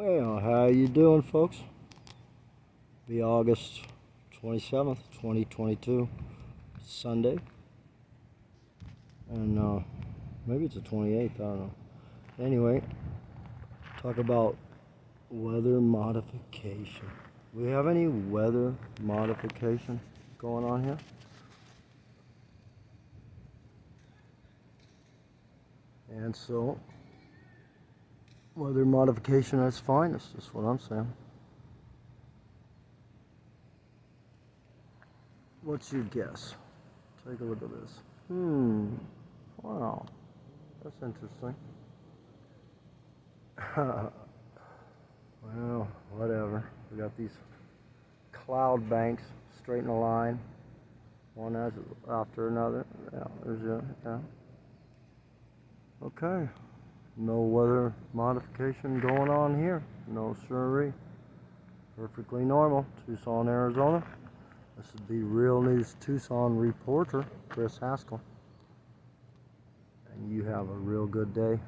Well, how you doing, folks? Be August 27th, 2022, Sunday. And uh, maybe it's the 28th, I don't know. Anyway, talk about weather modification. We have any weather modification going on here? And so, weather modification at its finest, is what I'm saying. What's your guess? Take a look at this. Hmm. Wow. That's interesting. well, whatever. We got these cloud banks straight in a line, one after another. Yeah, there's a, yeah. Okay. No weather modification going on here. No siree. Perfectly normal. Tucson, Arizona. This is the Real News Tucson reporter, Chris Haskell. And you have a real good day.